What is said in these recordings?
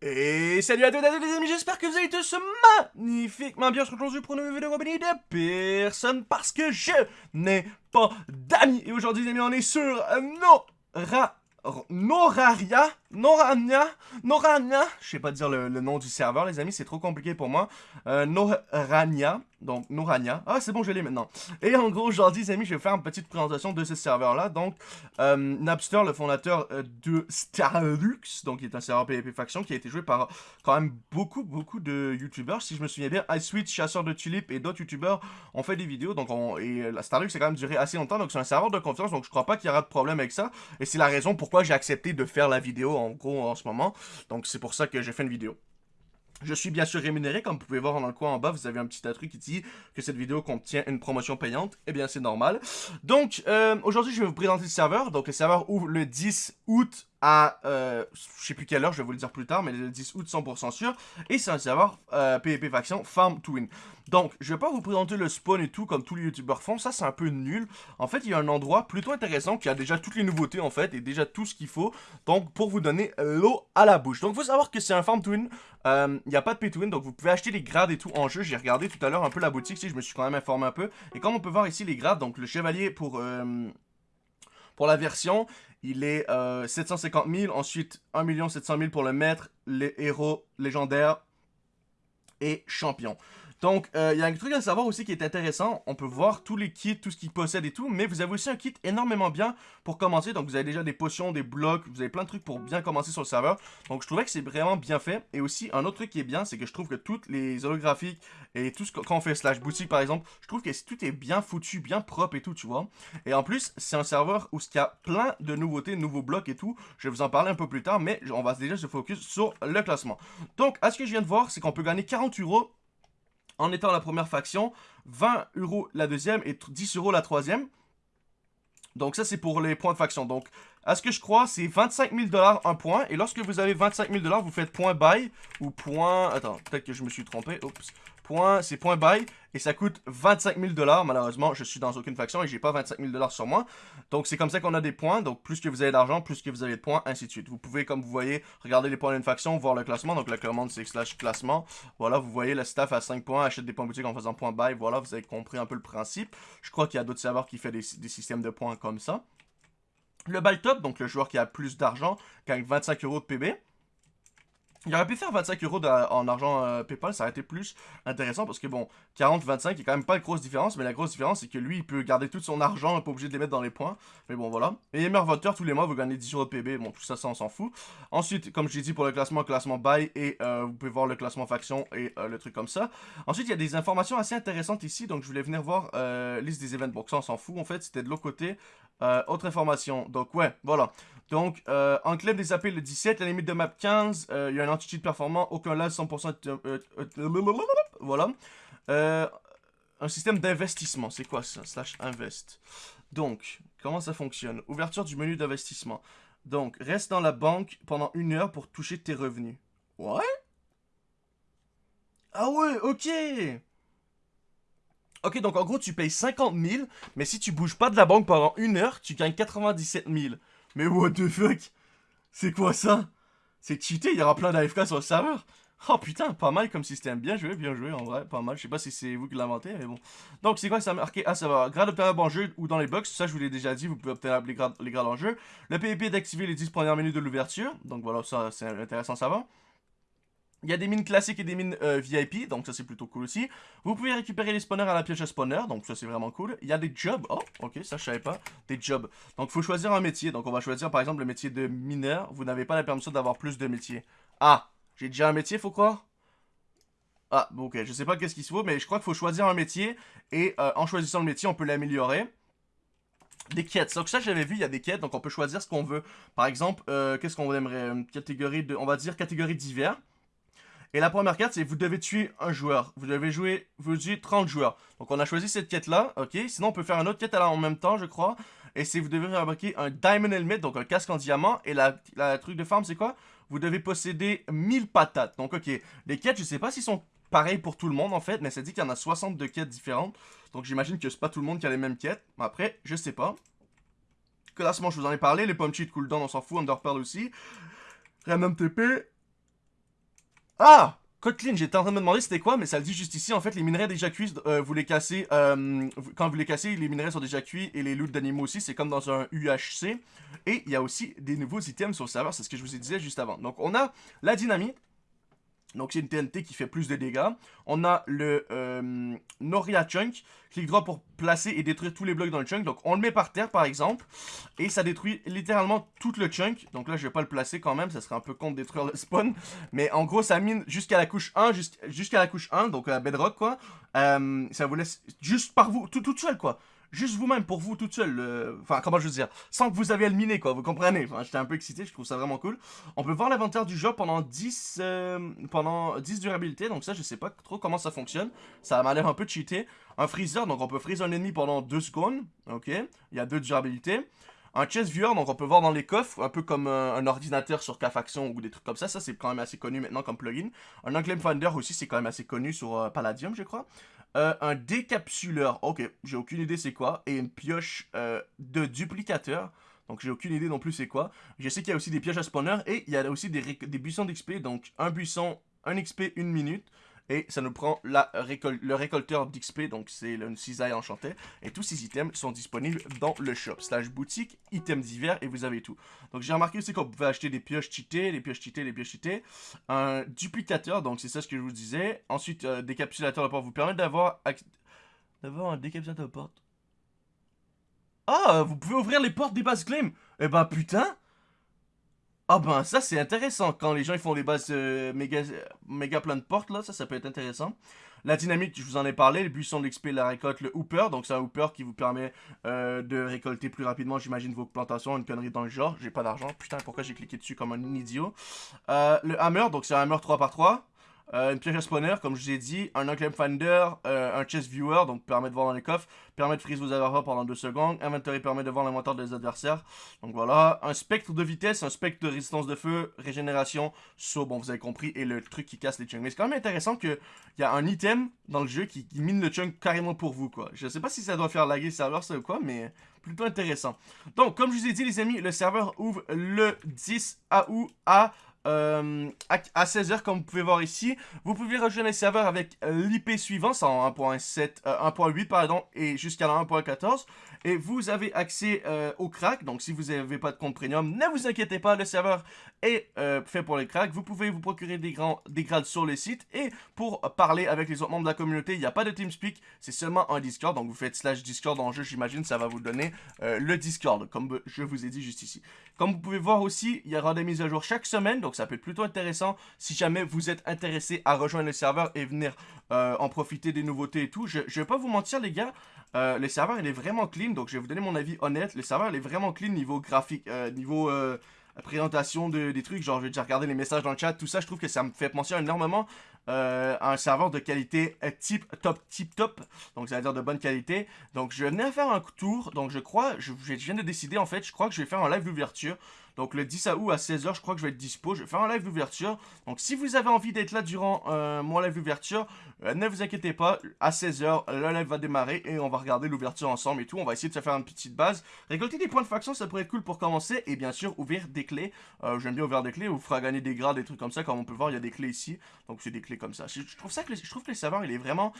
Et salut à tous les amis, j'espère que vous allez tous magnifiquement bien. aujourd'hui pour une nouvelle vidéo compagnie de personne parce que je n'ai pas d'amis. Et aujourd'hui les amis, on est sur Nora... Noraria Norania? Norania? Je sais pas dire le, nom du serveur les amis, c'est trop compliqué pour moi. Euh, Norania donc, Norania. Ah, c'est bon, je l'ai maintenant. Et en gros, aujourd'hui, les amis, je vais faire une petite présentation de ce serveur-là. Donc, euh, Napster, le fondateur euh, de Starlux, donc qui est un serveur PvP Faction, qui a été joué par quand même beaucoup, beaucoup de YouTubers. Si je me souviens bien, iSwitch, Chasseur de Tulipes et d'autres YouTubers ont fait des vidéos. Donc, on, et la Starlux a quand même duré assez longtemps. Donc, c'est un serveur de confiance. Donc, je crois pas qu'il y aura de problème avec ça. Et c'est la raison pourquoi j'ai accepté de faire la vidéo, en gros, en ce moment. Donc, c'est pour ça que j'ai fait une vidéo. Je suis bien sûr rémunéré, comme vous pouvez voir dans le coin en bas, vous avez un petit truc qui dit que cette vidéo contient une promotion payante. Eh bien, c'est normal. Donc, euh, aujourd'hui, je vais vous présenter le serveur. Donc, le serveur ouvre le 10 août à, euh, je sais plus quelle heure, je vais vous le dire plus tard, mais le 10 août 100% sûr. Et c'est un serveur PvP Faction Farm to Win. Donc, je vais pas vous présenter le spawn et tout comme tous les youtubeurs font, ça c'est un peu nul. En fait, il y a un endroit plutôt intéressant qui a déjà toutes les nouveautés en fait, et déjà tout ce qu'il faut, donc pour vous donner l'eau à la bouche. Donc, faut savoir que c'est un Farm to Win, euh, il n'y a pas de pay to win, donc vous pouvez acheter les grades et tout en jeu. J'ai regardé tout à l'heure un peu la boutique, si je me suis quand même informé un peu. Et comme on peut voir ici les grades, donc le chevalier pour... Euh, pour la version, il est 750 euh, 000. Ensuite, 1 700 000 pour le maître, les héros légendaires et champion. Donc, il euh, y a un truc à savoir aussi qui est intéressant. On peut voir tous les kits, tout ce qu'ils possèdent et tout. Mais vous avez aussi un kit énormément bien pour commencer. Donc, vous avez déjà des potions, des blocs. Vous avez plein de trucs pour bien commencer sur le serveur. Donc, je trouvais que c'est vraiment bien fait. Et aussi, un autre truc qui est bien, c'est que je trouve que toutes les holographiques et tout ce qu'on fait slash boutique par exemple, je trouve que tout est bien foutu, bien propre et tout, tu vois. Et en plus, c'est un serveur où il y a plein de nouveautés, de nouveaux blocs et tout. Je vais vous en parler un peu plus tard, mais on va déjà se focus sur le classement. Donc, à ce que je viens de voir, c'est qu'on peut gagner 40 euros en étant la première faction, 20 euros la deuxième et 10 euros la troisième. Donc ça, c'est pour les points de faction. Donc, à ce que je crois, c'est 25 000 dollars un point. Et lorsque vous avez 25 000 dollars, vous faites point buy ou point... Attends, peut-être que je me suis trompé. Oups c'est point buy, et ça coûte 25 000 dollars. Malheureusement, je suis dans aucune faction et j'ai pas 25 000 dollars sur moi. Donc c'est comme ça qu'on a des points. Donc plus que vous avez d'argent, plus que vous avez de points, ainsi de suite. Vous pouvez, comme vous voyez, regarder les points d'une faction, voir le classement. Donc la commande c'est slash classement. Voilà, vous voyez, le staff à 5 points, achète des points boutique en faisant point buy. Voilà, vous avez compris un peu le principe. Je crois qu'il y a d'autres serveurs qui font des, des systèmes de points comme ça. Le buy top, donc le joueur qui a plus d'argent, gagne 25 euros de PB. Il aurait pu faire 25 euros en argent euh, PayPal, ça aurait été plus intéressant parce que bon, 40-25, il a quand même pas de grosse différence, mais la grosse différence c'est que lui, il peut garder tout son argent, pas obligé de les mettre dans les points. Mais bon, voilà. Et meilleur voteur, tous les mois, vous gagnez 10 euros de PB, bon, tout ça, ça, on s'en fout. Ensuite, comme je l'ai dit pour le classement, classement buy, et euh, vous pouvez voir le classement faction et euh, le truc comme ça. Ensuite, il y a des informations assez intéressantes ici, donc je voulais venir voir liste des événements. Bon, ça, on s'en fout, en fait, c'était de l'autre côté. autre information, donc ouais, voilà. Donc, euh, enclave des appels le 17, la limite de map 15, il y a un anti-cheat performant, aucun lag, 100%... Euh, euh, voilà. un système d'investissement, c'est quoi ça Slash invest? Donc, comment ça fonctionne? Ouverture du menu d'investissement. Donc, reste dans la banque pendant une heure pour toucher tes revenus. Ouais? Ah ouais, ok Ok, donc en gros, tu payes 50 000, mais si tu bouges pas de la banque pendant une heure, tu gagnes 97 000. Mais what the fuck? C'est quoi ça? C'est cheaté, il y aura plein d'AFK sur le serveur. Oh putain, pas mal comme système. Bien joué, bien joué, en vrai, pas mal. Je sais pas si c'est vous qui l'inventez, mais bon. Donc, c'est quoi ça? Marqué Ah, ça va. Grade obtenable en jeu ou dans les box. Ça, je vous l'ai déjà dit, vous pouvez obtenir les grades, en jeu. Le PvP d'activer les 10 premières minutes de l'ouverture. Donc, voilà, ça, c'est intéressant, ça va. Il y a des mines classiques et des mines euh, VIP, donc ça c'est plutôt cool aussi. Vous pouvez récupérer les spawners à la pièce à spawner, donc ça c'est vraiment cool. Il y a des jobs, oh ok, ça je savais pas, des jobs. Donc il faut choisir un métier, donc on va choisir par exemple le métier de mineur. Vous n'avez pas la permission d'avoir plus de métiers. Ah, j'ai déjà un métier, faut croire? Ah, ok, je sais pas qu'est-ce qu'il faut, mais je crois qu'il faut choisir un métier, et euh, en choisissant le métier, on peut l'améliorer des quêtes. Donc ça j'avais vu, il y a des quêtes, donc on peut choisir ce qu'on veut. Par exemple, euh, qu'est-ce qu'on aimerait? Catégorie de, on va dire catégorie divers. Et la première carte, c'est vous devez tuer un joueur. Vous devez jouer, vous tuez 30 joueurs. Donc on a choisi cette quête-là, ok? Sinon on peut faire une autre quête en même temps, je crois. Et c'est vous devez remarquer un Diamond Helmet, donc un casque en diamant. Et la, truc de farm, c'est quoi? Vous devez posséder 1000 patates. Donc ok, les quêtes, je sais pas s'ils sont pareils pour tout le monde en fait, mais ça dit qu'il y en a 62 quêtes différentes. Donc j'imagine que c'est pas tout le monde qui a les mêmes quêtes. Après, je sais pas. Classement, je vous en ai parlé. Les pommes cheat cooldown, on s'en fout. Underpearl aussi. Random TP. Ah Kotlin, j'étais en train de me demander c'était quoi, mais ça le dit juste ici. En fait, les minerais déjà cuits, euh, vous les cassez. Euh, quand vous les cassez, les minerais sont déjà cuits et les loots d'animaux aussi. C'est comme dans un UHC. Et il y a aussi des nouveaux items sur le serveur. C'est ce que je vous ai dit juste avant. Donc, on a la dynamite. Donc c'est une TNT qui fait plus de dégâts. On a le euh, Noria Chunk, clic droit pour placer et détruire tous les blocs dans le chunk. Donc on le met par terre par exemple, et ça détruit littéralement tout le chunk. Donc là je vais pas le placer quand même, ça serait un peu con de détruire le spawn. Mais en gros ça mine jusqu'à la couche 1, jusqu'à la couche 1, donc la bedrock quoi. Euh, ça vous laisse juste par vous, tout, tout seul quoi juste vous-même, pour vous toute seule, enfin comment je veux dire, sans que vous le miner quoi, vous comprenez, enfin j'étais un peu excité, je trouve ça vraiment cool. On peut voir l'inventaire du jeu pendant 10, euh, pendant 10 durabilités, donc ça je sais pas trop comment ça fonctionne, ça m'a l'air un peu cheaté. Un freezer, donc on peut freezer un ennemi pendant 2 secondes, ok, il y a 2 durabilités. Un chest viewer, donc on peut voir dans les coffres, un peu comme un, ordinateur sur K-Faction ou des trucs comme ça. Ça, c'est quand même assez connu maintenant comme plugin. Un Unclaimed Finder aussi, c'est quand même assez connu sur euh, Palladium, je crois. Euh, un décapsuleur, ok, j'ai aucune idée c'est quoi. Et une pioche euh, de duplicateur. Donc j'ai aucune idée non plus c'est quoi. Je sais qu'il y a aussi des pioches à spawner et il y a aussi des, des buissons d'XP. Donc un buisson, un XP, une minute. Et ça nous prend le récolteur d'XP, donc c'est une cisaille enchantée. Et tous ces items sont disponibles dans le shop. Slash boutique, items divers, et vous avez tout. Donc j'ai remarqué aussi qu'on pouvait acheter des pioches cheatées, des pioches cheatées, des pioches cheatées. Un duplicateur, donc c'est ça ce que je vous disais. Ensuite, euh, décapsulateur de porte vous permet d'avoir d'avoir un décapsulateur de porte. Ah, vous pouvez ouvrir les portes des bases claim Eh ben putain ah ben ça c'est intéressant, quand les gens ils font des bases euh, méga, méga plein de portes là, ça ça peut être intéressant. La dynamique, je vous en ai parlé, le buisson d'XP, la récolte, le hooper, donc c'est un hooper qui vous permet euh, de récolter plus rapidement, j'imagine, vos plantations, une connerie dans le genre. J'ai pas d'argent, putain pourquoi j'ai cliqué dessus comme un idiot? Euh, le hammer, donc c'est un hammer 3x3. Euh, une pioche à spawner, comme je vous ai dit, un unclaim finder, euh, un chest viewer, donc permet de voir dans les coffres, permet de freeze vos adversaires pendant 2 secondes, inventory permet de voir l'inventaire des adversaires, donc voilà, un spectre de vitesse, un spectre de résistance de feu, régénération, saut, bon vous avez compris, et le truc qui casse les chunks. Mais c'est quand même intéressant qu'il y a un item dans le jeu qui, mine le chunk carrément pour vous, quoi. Je sais pas si ça doit faire laguer le serveur, ça ou quoi, mais plutôt intéressant. Donc, comme je vous ai dit les amis, le serveur ouvre le 10 août à euh, à 16h comme vous pouvez voir ici. Vous pouvez rejoindre les serveurs avec l'IP suivant, c'est en 1.7, 1.8 euh, pardon, et jusqu'à la 1.14. Et vous avez accès euh, au crack, donc si vous n'avez pas de compte premium, ne vous inquiétez pas, le serveur est fait pour les cracks. Vous pouvez vous procurer des, grands, des grades sur le site. Et pour parler avec les autres membres de la communauté, il n'y a pas de TeamSpeak, c'est seulement un Discord. Donc vous faites slash Discord en jeu, j'imagine, ça va vous donner le Discord, comme je vous ai dit juste ici. Comme vous pouvez voir aussi, il y aura des mises à jour chaque semaine, donc ça peut être plutôt intéressant si jamais vous êtes intéressé à rejoindre le serveur et venir euh, en profiter des nouveautés et tout. Je, je vais pas vous mentir les gars, euh, le serveur il est vraiment clean, donc je vais vous donner mon avis honnête. Le serveur il est vraiment clean niveau graphique, euh, niveau présentation de, des trucs, genre j'ai déjà regardé les messages dans le chat, tout ça, je trouve que ça me fait penser énormément à un serveur de qualité type top, type top, donc ça veut dire de bonne qualité. Donc je venais à faire un tour, donc je crois, je, je viens de décider en fait, je crois que je vais faire un live d'ouverture. Donc le 10 août à 16h, je crois que je vais être dispo. Je vais faire un live d'ouverture. Donc si vous avez envie d'être là durant euh, mon live d'ouverture, euh, ne vous inquiétez pas. À 16h, le live va démarrer et on va regarder l'ouverture ensemble et tout. On va essayer de se faire une petite base. Récolter des points de faction, ça pourrait être cool pour commencer. Et bien sûr, ouvrir des clés. Euh, j'aime bien ouvrir des clés. Vous fera gagner des grades, des trucs comme ça. Comme on peut voir, il y a des clés ici. Donc c'est des clés comme ça. Je, trouve ça que je trouve que le serveur, il est vraiment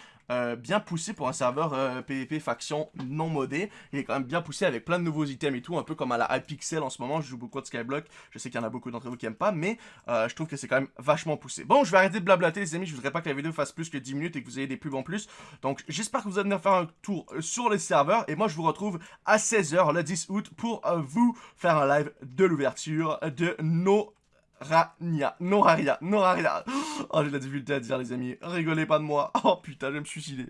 bien poussé pour un serveur PvP faction non modé. Il est quand même bien poussé avec plein de nouveaux items et tout. Un peu comme à la Hypixel en ce moment. Je joue beaucoup de Skyblock. Je sais qu'il y en a beaucoup d'entre vous qui aiment pas, mais euh, je trouve que c'est quand même vachement poussé. Bon, je vais arrêter de blablater les amis, je voudrais pas que la vidéo fasse plus que 10 minutes et que vous ayez des pubs en plus. Donc j'espère que vous allez venir faire un tour euh, sur les serveurs, et moi je vous retrouve à 16h le 10 août pour euh, vous faire un live de l'ouverture de nos Rania, Noraria. Oh, j'ai de la difficulté à dire, les amis. Rigolez pas de moi. Oh putain, je vais me suicider.